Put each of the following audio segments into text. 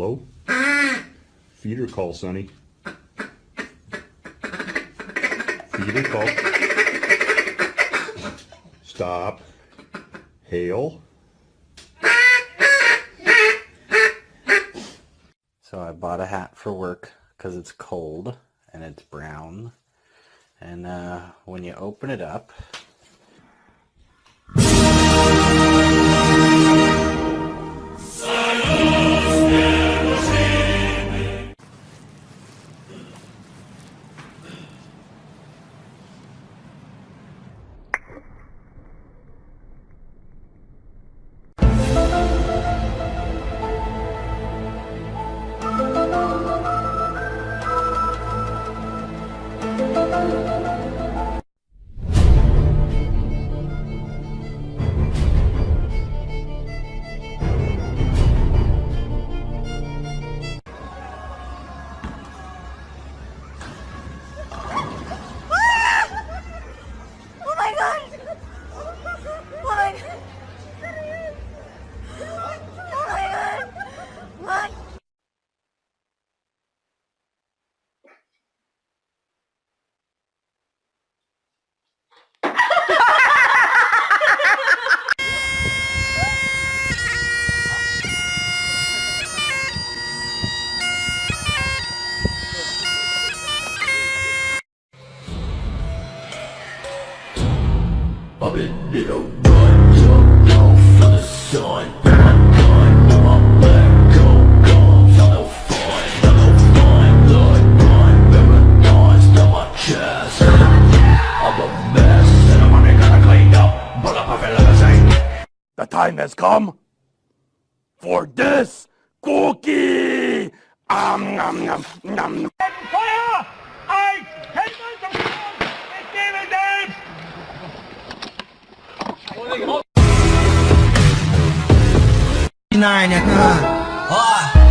Low. Feeder call, Sonny. Feeder call. Stop. Hail. So I bought a hat for work because it's cold and it's brown. And uh, when you open it up, has come for this cookie. Um, nom, nom, nom. Nine, uh, oh.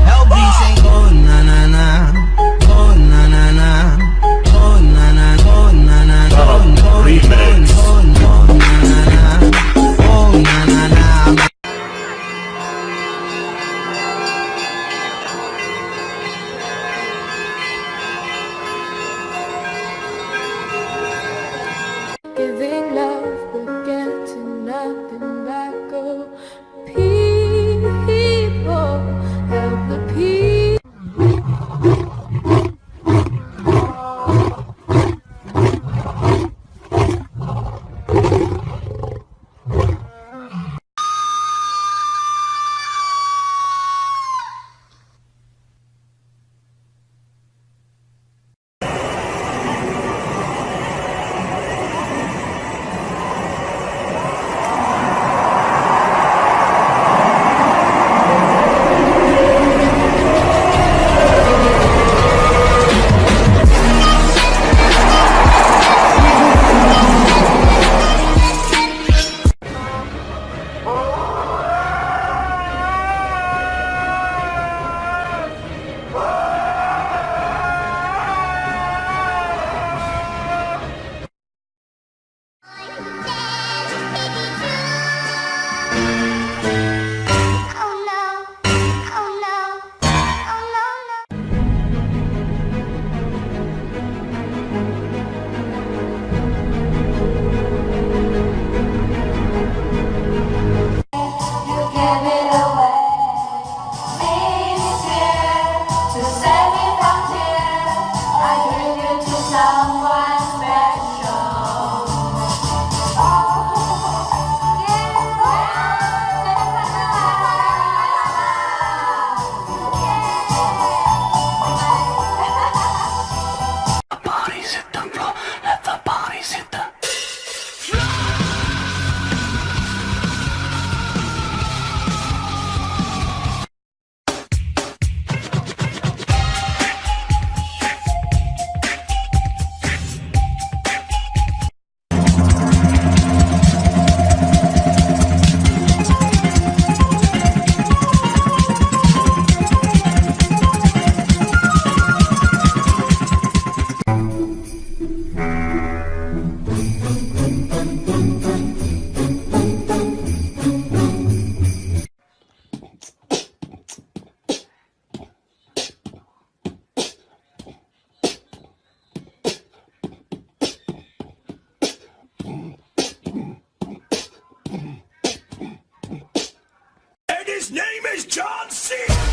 Is John C.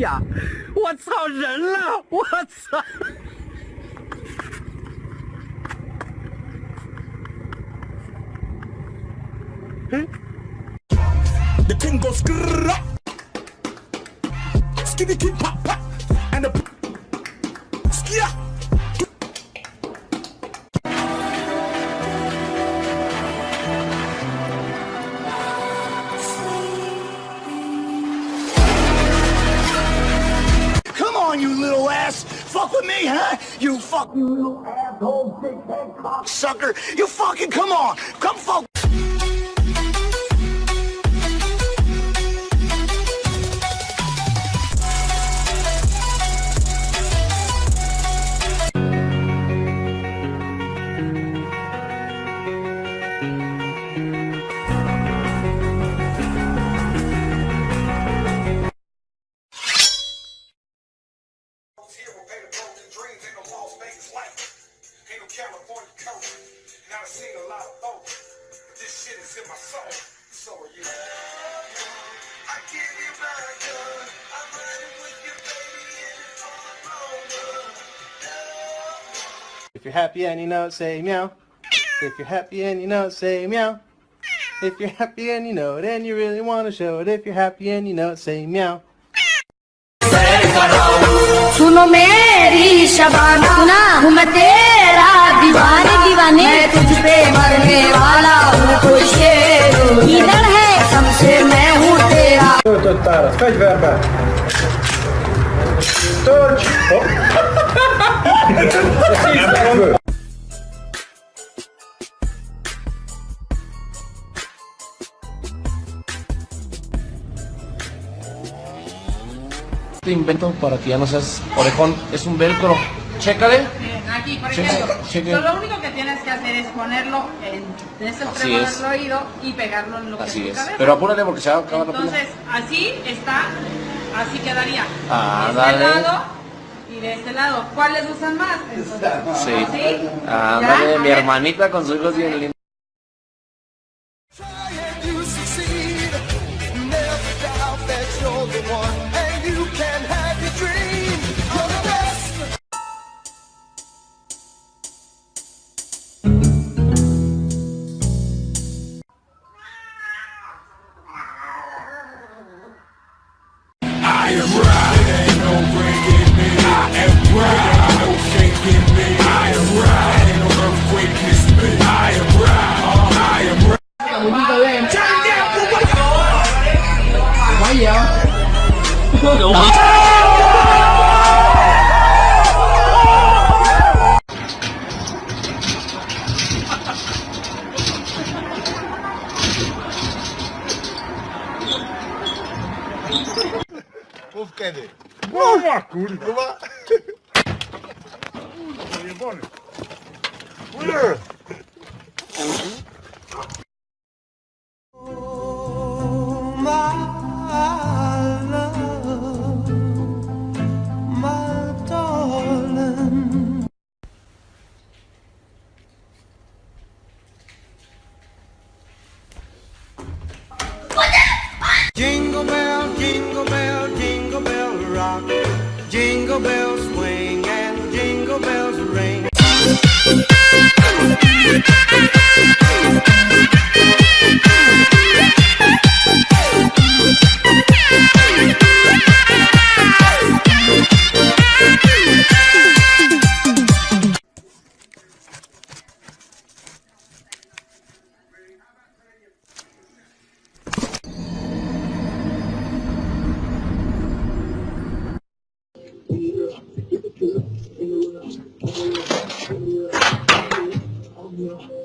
呀、我操，人了！我操！嗯。You fucking little asshole, big head cocksucker! You fucking come on! Come fuck! seen a lot of both. But this shit is in my soul. So are you. I give you my gun. I'm riding with you, baby, and it's all over. If you're happy and you know it, say meow. If you're happy and you know it, say meow. If you're happy and you know it and you really want to show it, if you're happy and you know it, say meow. सुनो मेरी शबाना सुना हूँ मैं तेरा दीवाने दीवाने मैं तुझ पे मरने वाला हूँ तो शेर इधर है सबसे मैं हूँ तेरा Este invento para que ya no seas orejón es un velcro. Chécale. Aquí, por ejemplo. lo único que tienes que hacer es ponerlo en, en este Así extremo es. del oído y pegarlo en lo que Así es tu es. cabeza. Pero apúrale porque se va a acabar la. Entonces, así está, así quedaría. Ah, de este dale. lado y de este lado. ¿Cuáles usan más? Entonces, Sí. ¿así? Ándale, ¿Ya? A mi hermanita con su hijo es bien lindo. vende? Uma curva. Uma... Puta, bora. Olha. Jingle bells you.